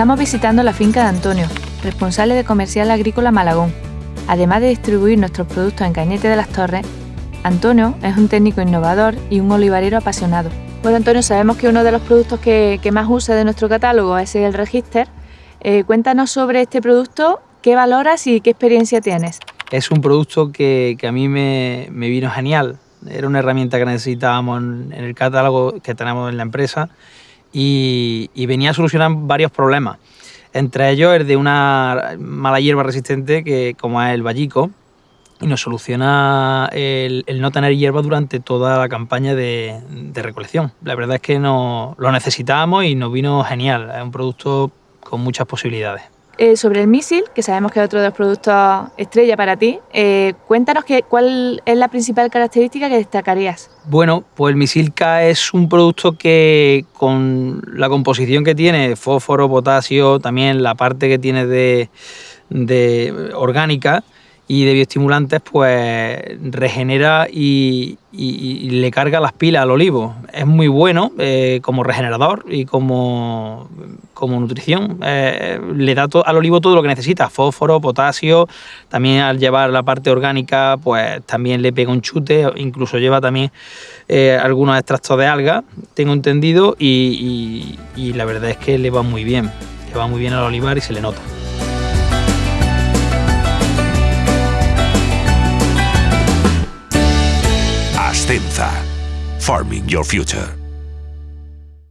Estamos visitando la finca de Antonio, responsable de Comercial Agrícola Malagón. Además de distribuir nuestros productos en Cañete de las Torres, Antonio es un técnico innovador y un olivarero apasionado. Bueno, Antonio, sabemos que uno de los productos que, más usa de nuestro catálogo es el Register. Eh, cuéntanos sobre este producto, qué valoras y qué experiencia tienes. Es un producto que, a mí me, vino genial. Era una herramienta que necesitábamos en, el catálogo que tenemos en la empresa y, venía a solucionar varios problemas. Entre ellos el de una mala hierba resistente que como es el vallico y nos soluciona el, no tener hierba durante toda la campaña de, recolección. La verdad es que no, lo necesitábamos y nos vino genial, es un producto con muchas posibilidades. Eh, sobre el misil, que sabemos que es otro de los productos estrella para ti, eh, cuéntanos que, cuál es la principal característica que destacarías. Bueno, pues el misil K es un producto que con la composición que tiene, fósforo, potasio, también la parte que tiene de, de orgánica, y de bioestimulantes, pues regenera y, le carga las pilas al olivo. Es muy bueno eh, como regenerador y como, como nutrición. Eh, le da al olivo todo lo que necesita, fósforo, potasio, también al llevar la parte orgánica, pues también le pega un chute, incluso lleva también eh, algunos extractos de alga, tengo entendido, y, y la verdad es que le va muy bien, le va muy bien al olivar y se le nota. Farming Your Future.